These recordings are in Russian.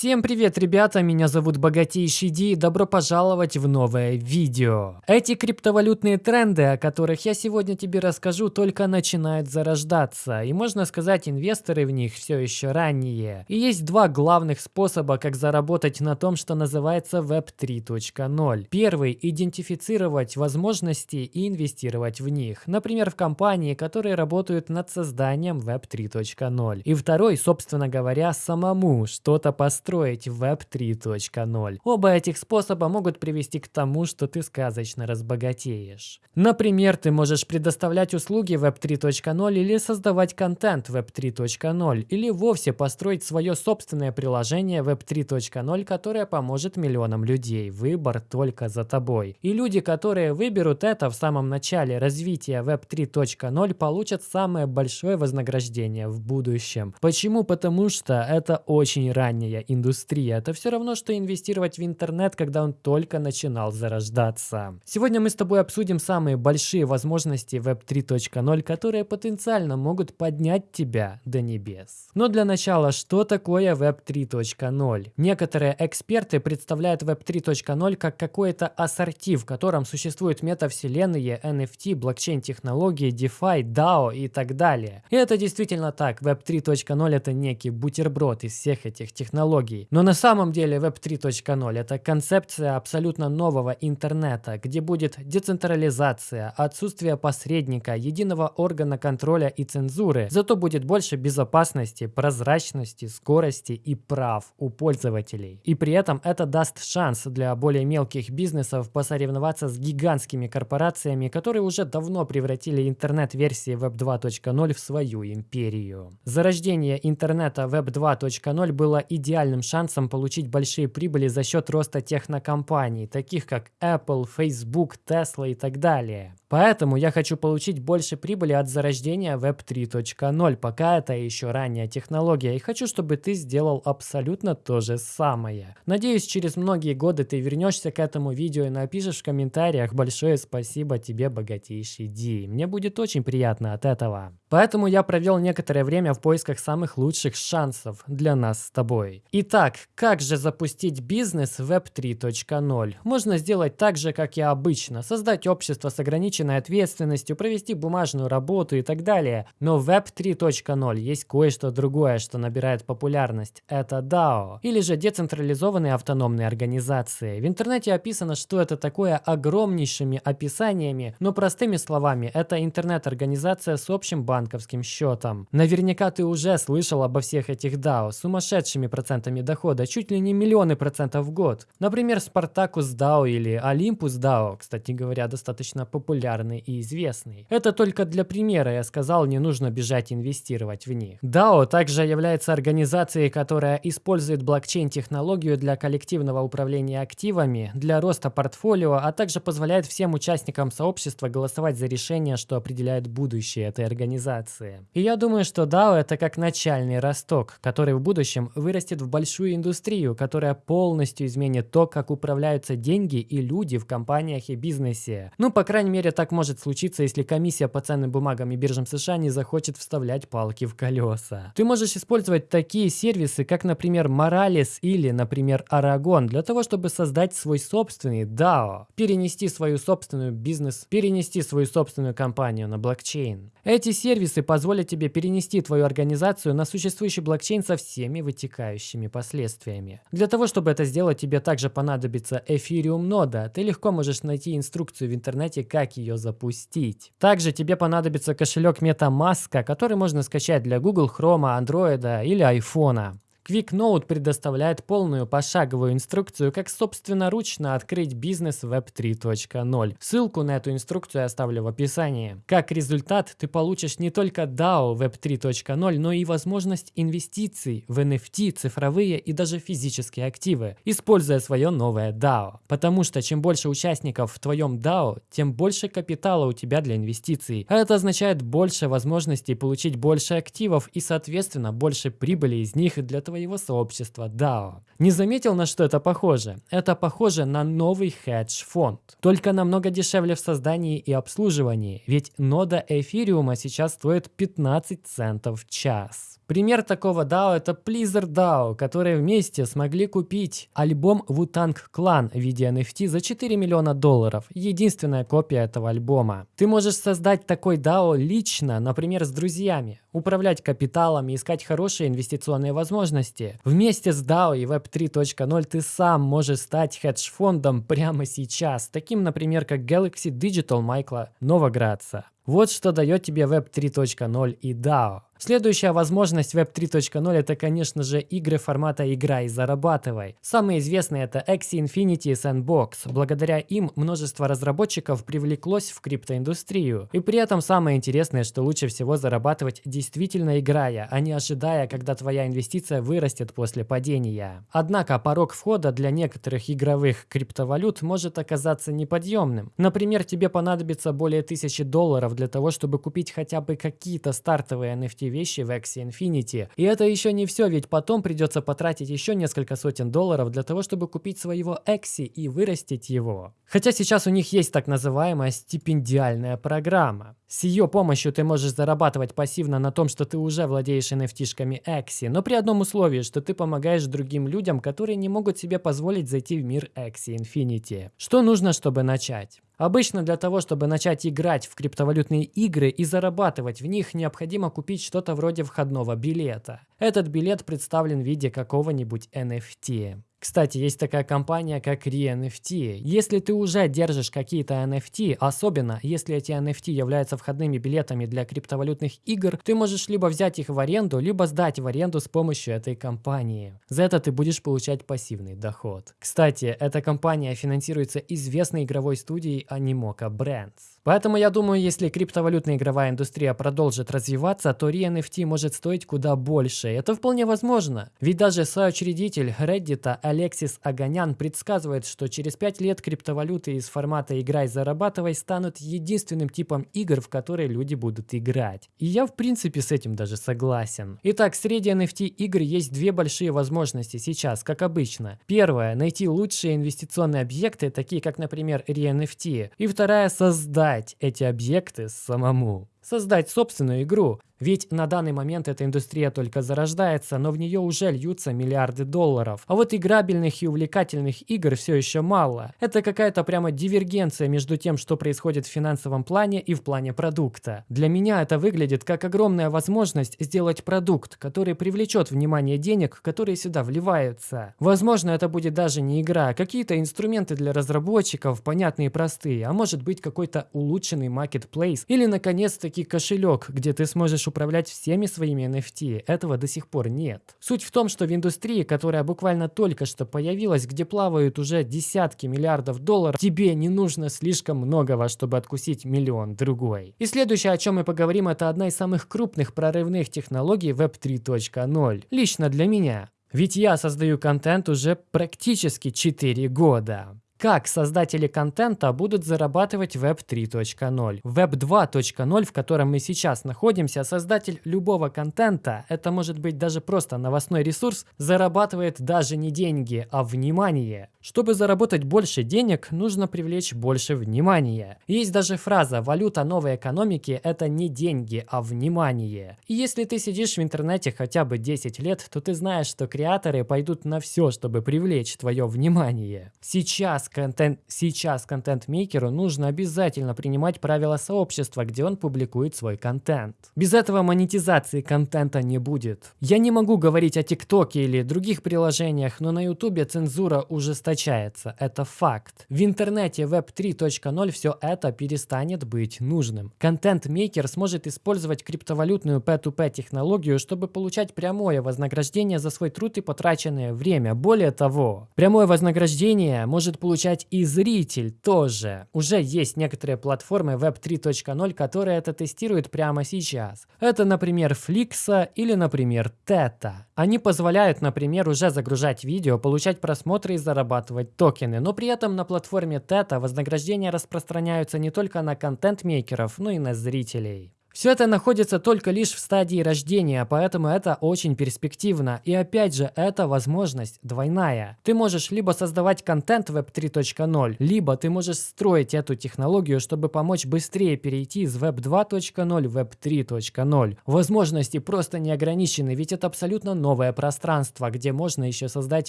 Всем привет, ребята, меня зовут Богатейший Ди и добро пожаловать в новое видео. Эти криптовалютные тренды, о которых я сегодня тебе расскажу, только начинают зарождаться, и можно сказать, инвесторы в них все еще ранние. И есть два главных способа, как заработать на том, что называется Web 3.0. Первый – идентифицировать возможности и инвестировать в них, например, в компании, которые работают над созданием Web 3.0. И второй, собственно говоря, самому что-то построить построить Web 3.0. Оба этих способа могут привести к тому, что ты сказочно разбогатеешь. Например, ты можешь предоставлять услуги Web 3.0 или создавать контент Web 3.0, или вовсе построить свое собственное приложение Web 3.0, которое поможет миллионам людей. Выбор только за тобой. И люди, которые выберут это в самом начале развития Web 3.0, получат самое большое вознаграждение в будущем. Почему? Потому что это очень ранняя индустрия. Это все равно, что инвестировать в интернет, когда он только начинал зарождаться. Сегодня мы с тобой обсудим самые большие возможности Web 3.0, которые потенциально могут поднять тебя до небес. Но для начала, что такое Web 3.0? Некоторые эксперты представляют Web 3.0 как какой-то ассорти, в котором существуют метавселенные, NFT, блокчейн-технологии, DeFi, DAO и так далее. И это действительно так. Web 3.0 это некий бутерброд из всех этих технологий технологий. Но на самом деле Web 3.0 это концепция абсолютно нового интернета, где будет децентрализация, отсутствие посредника, единого органа контроля и цензуры. Зато будет больше безопасности, прозрачности, скорости и прав у пользователей. И при этом это даст шанс для более мелких бизнесов посоревноваться с гигантскими корпорациями, которые уже давно превратили интернет-версии Web 2.0 в свою империю. Зарождение интернета Web 2.0 было идеальным реальным шансом получить большие прибыли за счет роста технокомпаний, таких как Apple, Facebook, Tesla и так далее. Поэтому я хочу получить больше прибыли от зарождения Web 3.0, пока это еще ранняя технология, и хочу, чтобы ты сделал абсолютно то же самое. Надеюсь, через многие годы ты вернешься к этому видео и напишешь в комментариях большое спасибо тебе, богатейший Ди. Мне будет очень приятно от этого. Поэтому я провел некоторое время в поисках самых лучших шансов для нас с тобой. Итак, как же запустить бизнес Web 3.0? Можно сделать так же, как и обычно, создать общество с ограниченными ограниченной ответственностью, провести бумажную работу и так далее. Но в Web 3.0 есть кое-что другое, что набирает популярность. Это DAO, или же децентрализованные автономные организации. В интернете описано, что это такое огромнейшими описаниями, но простыми словами, это интернет-организация с общим банковским счетом. Наверняка ты уже слышал обо всех этих DAO, сумасшедшими процентами дохода, чуть ли не миллионы процентов в год. Например, Spartacus DAO или Olympus DAO, кстати говоря, достаточно популярны популярный и известный. Это только для примера я сказал, не нужно бежать инвестировать в них. DAO также является организацией, которая использует блокчейн-технологию для коллективного управления активами, для роста портфолио, а также позволяет всем участникам сообщества голосовать за решения, что определяет будущее этой организации. И я думаю, что DAO это как начальный росток, который в будущем вырастет в большую индустрию, которая полностью изменит то, как управляются деньги и люди в компаниях и бизнесе. Ну, по крайней мере, так может случиться, если комиссия по ценным бумагам и биржам США не захочет вставлять палки в колеса. Ты можешь использовать такие сервисы, как, например, Morales или, например, Aragon, для того, чтобы создать свой собственный DAO, перенести свою собственную бизнес, перенести свою собственную компанию на блокчейн. Эти сервисы позволят тебе перенести твою организацию на существующий блокчейн со всеми вытекающими последствиями. Для того, чтобы это сделать, тебе также понадобится Ethereum нода. Ты легко можешь найти инструкцию в интернете, как ее ее запустить. Также тебе понадобится кошелек MetaMask, который можно скачать для Google Chrome, Android или iPhone. QuickNote предоставляет полную пошаговую инструкцию, как собственноручно открыть бизнес Web 3.0. Ссылку на эту инструкцию я оставлю в описании. Как результат, ты получишь не только DAO Web 3.0, но и возможность инвестиций в NFT, цифровые и даже физические активы, используя свое новое DAO. Потому что чем больше участников в твоем DAO, тем больше капитала у тебя для инвестиций. А это означает больше возможностей получить больше активов и, соответственно, больше прибыли из них для твоего своего сообщества DAO. Не заметил, на что это похоже? Это похоже на новый хедж-фонд. Только намного дешевле в создании и обслуживании, ведь нода эфириума сейчас стоит 15 центов в час. Пример такого DAO это Blizzard DAO, которые вместе смогли купить альбом Wu-Tang Clan в виде NFT за 4 миллиона долларов. Единственная копия этого альбома. Ты можешь создать такой DAO лично, например, с друзьями, управлять капиталом и искать хорошие инвестиционные возможности. Вместе с DAO и Web 3.0 ты сам можешь стать хедж-фондом прямо сейчас, таким, например, как Galaxy Digital Майкла Новоградца. Вот что дает тебе Web 3.0 и DAO. Следующая возможность Web 3.0 это, конечно же, игры формата «Играй и зарабатывай». Самые известные это Axie Infinity и Sandbox. Благодаря им множество разработчиков привлеклось в криптоиндустрию. И при этом самое интересное, что лучше всего зарабатывать действительно играя, а не ожидая, когда твоя инвестиция вырастет после падения. Однако порог входа для некоторых игровых криптовалют может оказаться неподъемным. Например, тебе понадобится более тысячи долларов для того, чтобы купить хотя бы какие-то стартовые NFT вещи в Axie Infinity. И это еще не все, ведь потом придется потратить еще несколько сотен долларов для того, чтобы купить своего Axie и вырастить его. Хотя сейчас у них есть так называемая стипендиальная программа. С ее помощью ты можешь зарабатывать пассивно на том, что ты уже владеешь NFT-шками Axie, но при одном условии, что ты помогаешь другим людям, которые не могут себе позволить зайти в мир Axie Infinity. Что нужно, чтобы начать? Обычно для того, чтобы начать играть в криптовалютные игры и зарабатывать в них, необходимо купить что-то вроде входного билета. Этот билет представлен в виде какого-нибудь NFT. Кстати, есть такая компания, как ReNFT. Если ты уже держишь какие-то NFT, особенно если эти NFT являются входными билетами для криптовалютных игр, ты можешь либо взять их в аренду, либо сдать в аренду с помощью этой компании. За это ты будешь получать пассивный доход. Кстати, эта компания финансируется известной игровой студией Animoca Brands. Поэтому я думаю, если криптовалютная игровая индустрия продолжит развиваться, то ReNFT может стоить куда больше. Это вполне возможно. Ведь даже соучредитель Reddit Алексис Аганян предсказывает, что через 5 лет криптовалюты из формата «играй, зарабатывай» станут единственным типом игр, в которые люди будут играть. И я в принципе с этим даже согласен. Итак, среди NFT игр есть две большие возможности сейчас, как обычно. Первая – найти лучшие инвестиционные объекты, такие как, например, ReNFT. И вторая – создать создать эти объекты самому. Создать собственную игру, ведь на данный момент эта индустрия только зарождается, но в нее уже льются миллиарды долларов. А вот играбельных и увлекательных игр все еще мало. Это какая-то прямо дивергенция между тем, что происходит в финансовом плане и в плане продукта. Для меня это выглядит как огромная возможность сделать продукт, который привлечет внимание денег, которые сюда вливаются. Возможно, это будет даже не игра, а какие-то инструменты для разработчиков, понятные и простые, а может быть какой-то улучшенный marketplace или наконец-таки кошелек, где ты сможешь управлять всеми своими NFT. Этого до сих пор нет. Суть в том, что в индустрии, которая буквально только что появилась, где плавают уже десятки миллиардов долларов, тебе не нужно слишком многого, чтобы откусить миллион другой. И следующее, о чем мы поговорим, это одна из самых крупных прорывных технологий Web 3.0. Лично для меня. Ведь я создаю контент уже практически 4 года. Как создатели контента будут зарабатывать Web 3.0? Web 2.0, в котором мы сейчас находимся, создатель любого контента, это может быть даже просто новостной ресурс, зарабатывает даже не деньги, а внимание. Чтобы заработать больше денег, нужно привлечь больше внимания. Есть даже фраза «валюта новой экономики – это не деньги, а внимание». И если ты сидишь в интернете хотя бы 10 лет, то ты знаешь, что креаторы пойдут на все, чтобы привлечь твое внимание. Сейчас контент, сейчас контент-мейкеру нужно обязательно принимать правила сообщества, где он публикует свой контент. Без этого монетизации контента не будет. Я не могу говорить о ТикТоке или других приложениях, но на Ютубе цензура ужесточается. Это факт. В интернете Web 3.0 все это перестанет быть нужным. Контент-мейкер сможет использовать криптовалютную P2P технологию, чтобы получать прямое вознаграждение за свой труд и потраченное время. Более того, прямое вознаграждение может получить получать и зритель тоже. Уже есть некоторые платформы Web 3.0, которые это тестируют прямо сейчас. Это, например, Flix или, например, Teta. Они позволяют, например, уже загружать видео, получать просмотры и зарабатывать токены, но при этом на платформе Teta вознаграждения распространяются не только на контент-мейкеров, но и на зрителей. Все это находится только лишь в стадии рождения, поэтому это очень перспективно. И опять же, это возможность двойная. Ты можешь либо создавать контент Web 3.0, либо ты можешь строить эту технологию, чтобы помочь быстрее перейти из Web 2.0 в Web 3.0. Возможности просто не ограничены, ведь это абсолютно новое пространство, где можно еще создать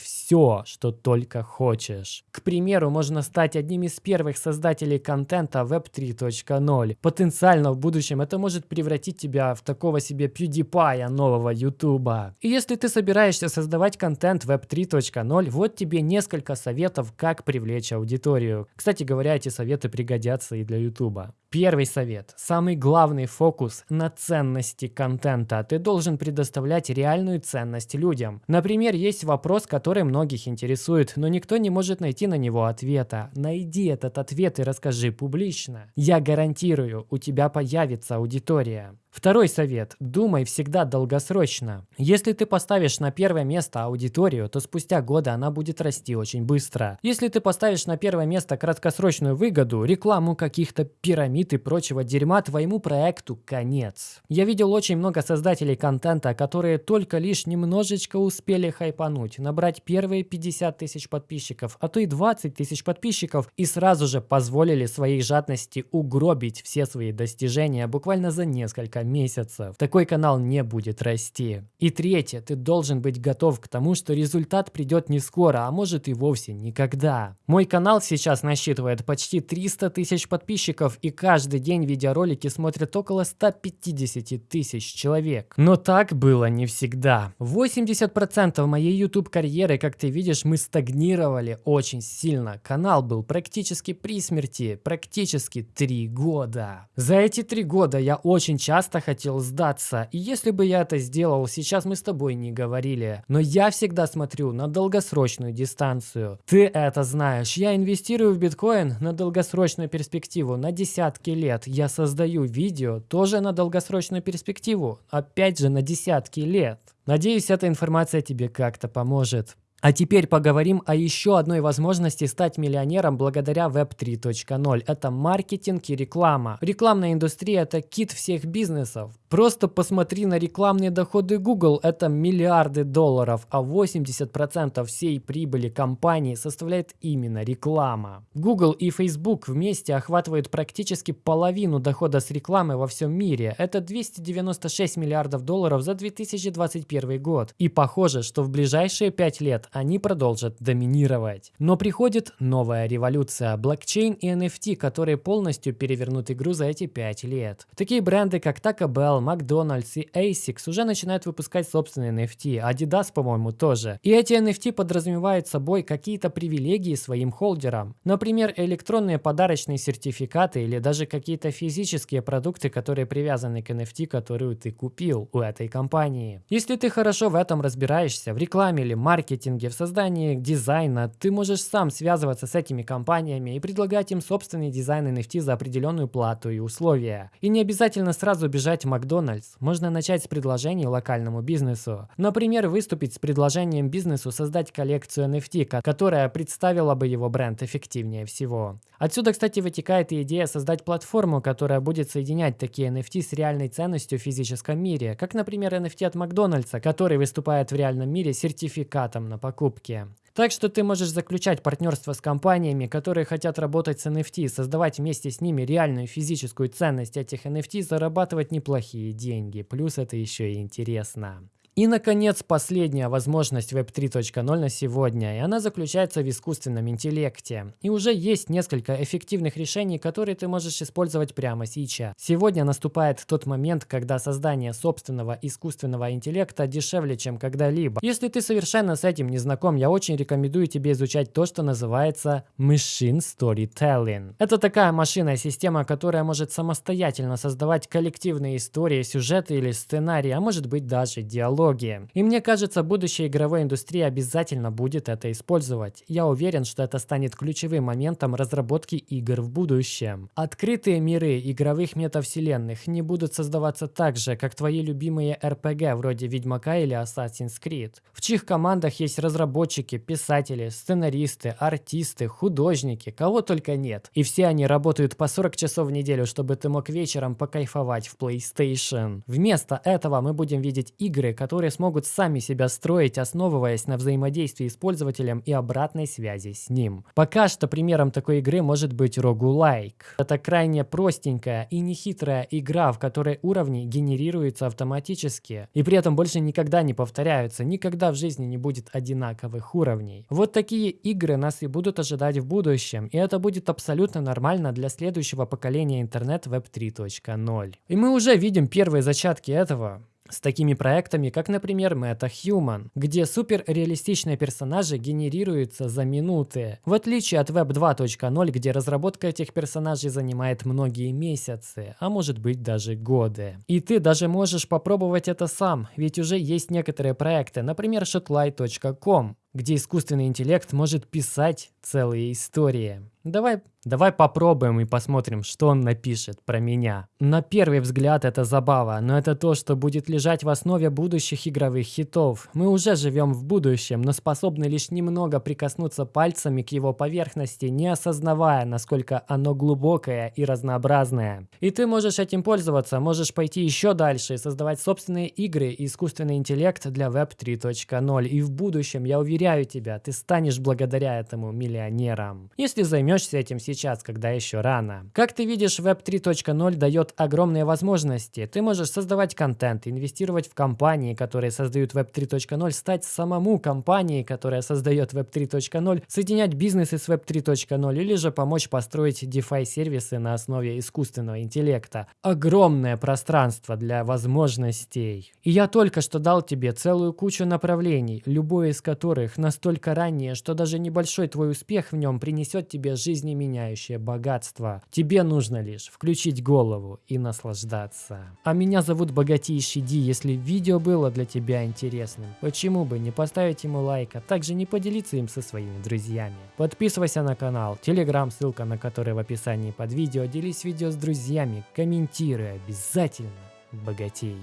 все, что только хочешь. К примеру, можно стать одним из первых создателей контента Web 3.0. Потенциально в будущем это может превратить тебя в такого себе PewDiePie нового YouTube. И если ты собираешься создавать контент Web 3.0, вот тебе несколько советов, как привлечь аудиторию. Кстати говоря, эти советы пригодятся и для YouTube. Первый совет. Самый главный фокус на ценности контента. Ты должен предоставлять реальную ценность людям. Например, есть вопрос, который многих интересует, но никто не может найти на него ответа. Найди этот ответ и расскажи публично. Я гарантирую, у тебя появится аудитория. Второй совет. Думай всегда долгосрочно. Если ты поставишь на первое место аудиторию, то спустя годы она будет расти очень быстро. Если ты поставишь на первое место краткосрочную выгоду, рекламу каких-то пирамид и прочего дерьма, твоему проекту конец. Я видел очень много создателей контента, которые только лишь немножечко успели хайпануть, набрать первые 50 тысяч подписчиков, а то и 20 тысяч подписчиков, и сразу же позволили своей жадности угробить все свои достижения буквально за несколько несколько месяцев. Такой канал не будет расти. И третье, ты должен быть готов к тому, что результат придет не скоро, а может и вовсе никогда. Мой канал сейчас насчитывает почти 300 тысяч подписчиков и каждый день видеоролики смотрят около 150 тысяч человек. Но так было не всегда. 80% моей YouTube карьеры, как ты видишь, мы стагнировали очень сильно. Канал был практически при смерти, практически 3 года. За эти 3 года я очень часто часто хотел сдаться, и если бы я это сделал, сейчас мы с тобой не говорили. Но я всегда смотрю на долгосрочную дистанцию. Ты это знаешь. Я инвестирую в биткоин на долгосрочную перспективу, на десятки лет. Я создаю видео тоже на долгосрочную перспективу, опять же на десятки лет. Надеюсь, эта информация тебе как-то поможет. А теперь поговорим о еще одной возможности стать миллионером благодаря Web 3.0. Это маркетинг и реклама. Рекламная индустрия – это кит всех бизнесов. Просто посмотри на рекламные доходы Google, это миллиарды долларов, а 80% всей прибыли компании составляет именно реклама. Google и Facebook вместе охватывают практически половину дохода с рекламы во всем мире. Это 296 миллиардов долларов за 2021 год. И похоже, что в ближайшие 5 лет они продолжат доминировать. Но приходит новая революция – блокчейн и NFT, которые полностью перевернут игру за эти 5 лет. Такие бренды, как Taco Bell, Макдональдс и ASICS уже начинают выпускать собственные NFT, Adidas, по-моему, тоже. И эти NFT подразумевают собой какие-то привилегии своим холдерам. Например, электронные подарочные сертификаты или даже какие-то физические продукты, которые привязаны к NFT, которую ты купил у этой компании. Если ты хорошо в этом разбираешься, в рекламе или маркетинге, в создании дизайна, ты можешь сам связываться с этими компаниями и предлагать им собственный дизайн NFT за определенную плату и условия. И не обязательно сразу бежать в Макдональдс можно начать с предложений локальному бизнесу. Например, выступить с предложением бизнесу создать коллекцию NFT, которая представила бы его бренд эффективнее всего. Отсюда, кстати, вытекает и идея создать платформу, которая будет соединять такие NFT с реальной ценностью в физическом мире, как, например, NFT от Макдональдса, который выступает в реальном мире сертификатом на покупки. Так что ты можешь заключать партнерство с компаниями, которые хотят работать с NFT, создавать вместе с ними реальную физическую ценность этих NFT, зарабатывать неплохие деньги. Плюс это еще и интересно. И, наконец, последняя возможность Web 3.0 на сегодня, и она заключается в искусственном интеллекте. И уже есть несколько эффективных решений, которые ты можешь использовать прямо сейчас. Сегодня наступает тот момент, когда создание собственного искусственного интеллекта дешевле, чем когда-либо. Если ты совершенно с этим не знаком, я очень рекомендую тебе изучать то, что называется Machine Storytelling. Это такая машинная система, которая может самостоятельно создавать коллективные истории, сюжеты или сценарии, а может быть даже диалог технологии. И мне кажется, будущее игровой индустрии обязательно будет это использовать. Я уверен, что это станет ключевым моментом разработки игр в будущем. Открытые миры игровых метавселенных не будут создаваться так же, как твои любимые RPG вроде Ведьмака или Assassin's Creed, в чьих командах есть разработчики, писатели, сценаристы, артисты, художники, кого только нет. И все они работают по 40 часов в неделю, чтобы ты мог вечером покайфовать в PlayStation. Вместо этого мы будем видеть игры, которые смогут сами себя строить, основываясь на взаимодействии с пользователем и обратной связи с ним. Пока что примером такой игры может быть Roguelike. Это крайне простенькая и нехитрая игра, в которой уровни генерируются автоматически и при этом больше никогда не повторяются, никогда в жизни не будет одинаковых уровней. Вот такие игры нас и будут ожидать в будущем, и это будет абсолютно нормально для следующего поколения интернет Web 3.0. И мы уже видим первые зачатки этого с такими проектами, как, например, MetaHuman, где суперреалистичные персонажи генерируются за минуты, в отличие от Web 2.0, где разработка этих персонажей занимает многие месяцы, а может быть даже годы. И ты даже можешь попробовать это сам, ведь уже есть некоторые проекты, например, shotlight.com, где искусственный интеллект может писать целые истории. Давай, давай попробуем и посмотрим, что он напишет про меня. На первый взгляд это забава, но это то, что будет лежать в основе будущих игровых хитов. Мы уже живем в будущем, но способны лишь немного прикоснуться пальцами к его поверхности, не осознавая, насколько оно глубокое и разнообразное. И ты можешь этим пользоваться, можешь пойти еще дальше и создавать собственные игры и искусственный интеллект для Web 3.0. И в будущем, я уверяю тебя, ты станешь благодаря этому миллионером. Если займешься этим сейчас, когда еще рано. Как ты видишь, Web 3.0 дает огромные возможности. Ты можешь создавать контент, инвестировать в компании, которые создают Web 3.0, стать самому компанией, которая создает Web 3.0, соединять бизнесы с Web 3.0 или же помочь построить DeFi-сервисы на основе искусственного интеллекта. Огромное пространство для возможностей. И я только что дал тебе целую кучу направлений, любое из которых настолько раннее, что даже небольшой твой успех в нем принесет тебе жизнеменяющее богатство. Тебе нужно лишь включить голову и наслаждаться. А меня зовут Богатейший Ди. Если видео было для тебя интересным, почему бы не поставить ему лайк, а также не поделиться им со своими друзьями. Подписывайся на канал, телеграм, ссылка на который в описании под видео. Делись видео с друзьями, комментируй обязательно. Богатей.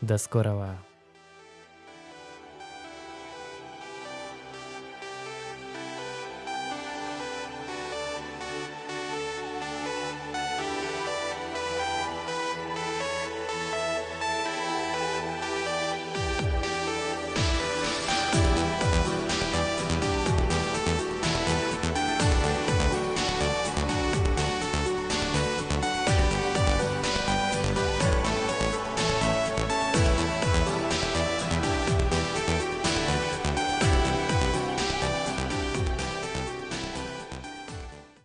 До скорого.